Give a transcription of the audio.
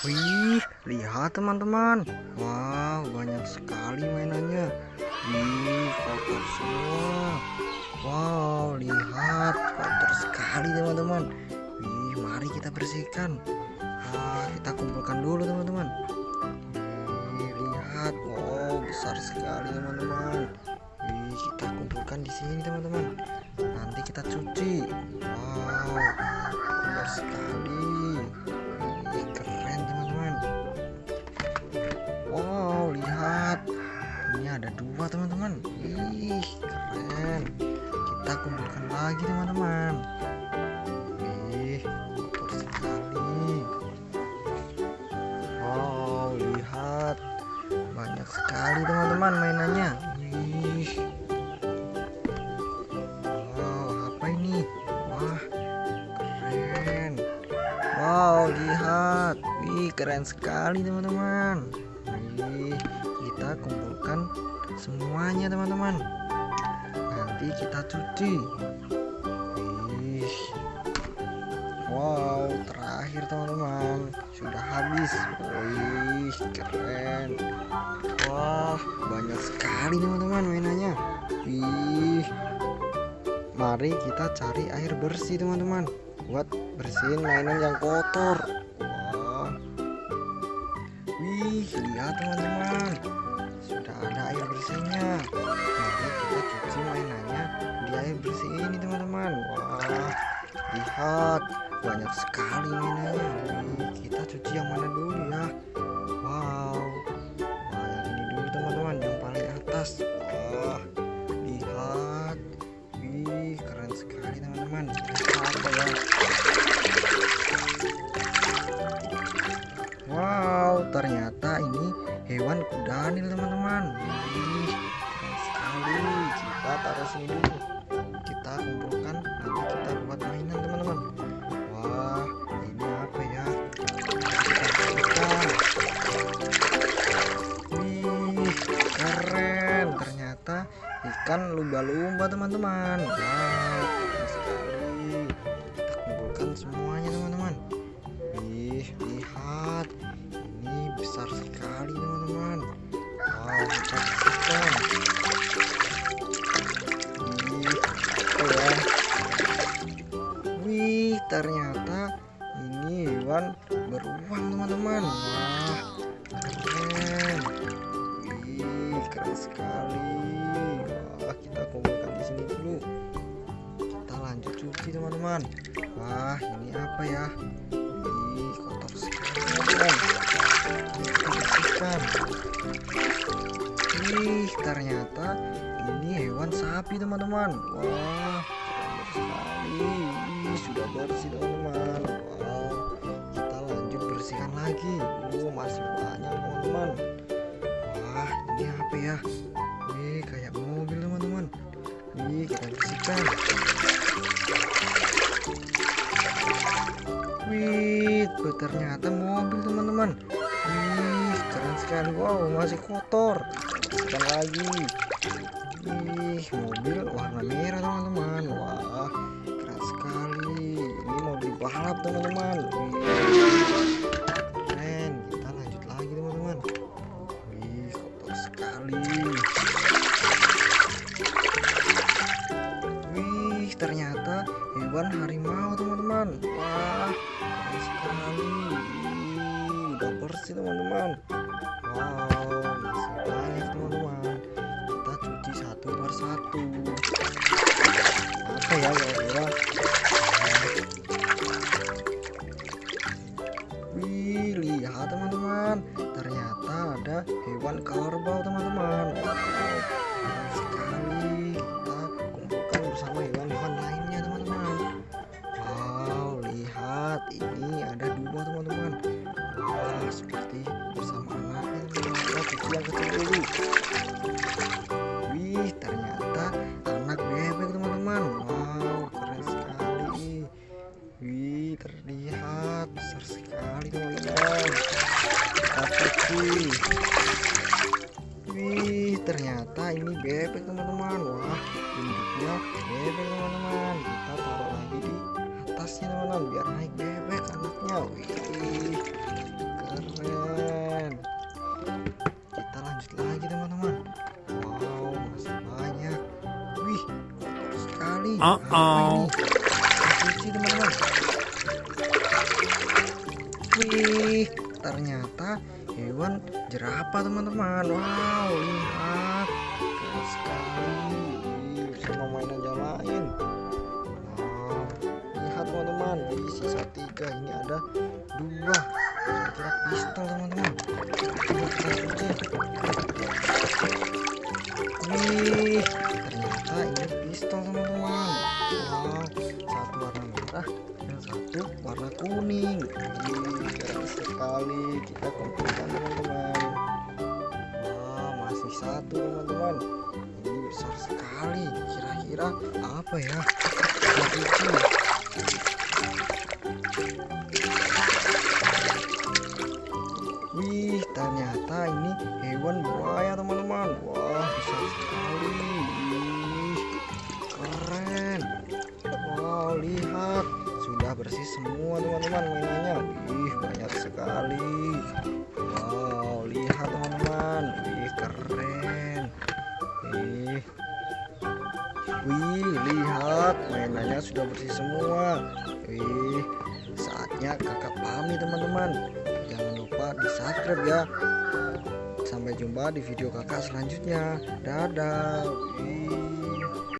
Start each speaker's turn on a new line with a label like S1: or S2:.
S1: Wih, lihat teman-teman. Wow, banyak sekali mainannya. Wih, kotor semua. Wow, lihat kotor sekali teman-teman. Wih, mari kita bersihkan. Ah, kita kumpulkan dulu teman-teman. Wih, lihat. Wow, besar sekali teman-teman. Wih, kita kumpulkan di sini teman-teman. Nanti kita cuci. Wow, kotor sekali. Dua teman-teman. Ih, keren. Kita kumpulkan lagi teman-teman. Ih, kotor sekali. Wow, lihat. Banyak sekali teman-teman mainannya. Ih. Wow, apa ini? Wah, keren. Wow, lihat. Wih, keren sekali teman-teman. Wih, kita kumpulkan semuanya teman-teman. Nanti kita cuci. Wih. Wow, terakhir teman-teman. Sudah habis. Wih, keren. Wah, banyak sekali teman-teman mainannya. Wih. Mari kita cari air bersih teman-teman buat bersihin mainan yang kotor. Lihat teman-teman. Sudah ada air bersihnya. Mari kita cuci mainannya di air bersih ini teman-teman. Wah, lihat banyak sekali mainannya. Wih, kita cuci yang mana dulu ya? Wow. Wah, yang ini dulu teman-teman, yang paling atas. Wah, lihat. Wih, keren sekali teman-teman. Apa ya? Hewan kudanil teman-teman. Wih, keren sekali. Kita taruh sini dulu. Kita kumpulkan, nanti kita buat mainan teman-teman. Wah, ini apa ya? Kita. Wih, keren. Ternyata ikan lumba-lumba teman-teman. Wow, ternyata ini hewan beruang teman-teman. Wah, keren. Wih, keren sekali. Wah, kita kumpulkan di sini dulu. Kita lanjut cuci teman-teman. Wah, ini apa ya? Wih, kotor sekali teman-teman. Kita bersihkan. Wih, ternyata ini hewan sapi teman-teman. Wah, sekali. Sudah bersih teman-teman. Wow, kita lanjut bersihkan lagi. Oh, masih banyak teman-teman. Wah, ini apa ya? Wih, kayak mobil teman-teman. Wih, kita bersihkan. Wih, ternyata mobil teman-teman. Wih, keren sekali. Wow, masih kotor. Bersihkan lagi. Wih, mobil warna merah teman-teman. Wah, keren sekali. Ini mobil balap teman-teman. Keren. Kita lanjut lagi teman-teman. Wih, kotor sekali. Wih, ternyata hewan harimau teman-teman. Wah, keren sekali. Wih, udah bersih teman-teman. Wow, Ya kira-kira? Wih, lihat teman-teman. Ternyata ada hewan kerbau teman-teman. Sekali. Kita kumpulkan bersama hewan-hewan lainnya teman-teman. Wow, lihat ini ada dua teman-teman. Wah, seperti bersama anaknya. cuci yang kecil dulu. bebekku wih ternyata ini bebek teman-teman. Wah induknya bebek teman-teman. Kita taruh lagi di atasnya teman-teman biar naik bebek anaknya. Wih
S2: keren.
S1: Kita lanjut lagi teman-teman. Wow masih banyak. Wih sekali. Uh -oh. Ternyata hewan jerapah teman-teman. Wow, lihat keren sekali. Sama mainan yang lain. Wow, lihat teman-teman. Wih, sisa tiga ini ada dua. Kira pistol teman-teman. Wih, ternyata ini pistol teman-teman. Wow, satu warna merah dan satu warna kuning. Sekali. Kita kumpulkan teman-teman. Wah, masih satu teman-teman. Ini besar sekali. Kira-kira apa ya? Wih, ternyata ini hewan buaya teman-teman. Wah, besar sekali. Wih, keren. Wow, lihat. Sudah bersih semua teman-teman mainannya. Wih, sekali. Wow, lihat teman-teman. Wih, keren. Wih. Wih, lihat mainannya sudah bersih semua. Wih, saatnya kakak pamit teman-teman. Jangan lupa di subscribe ya. Sampai jumpa di video kakak selanjutnya. Dadah. Wih.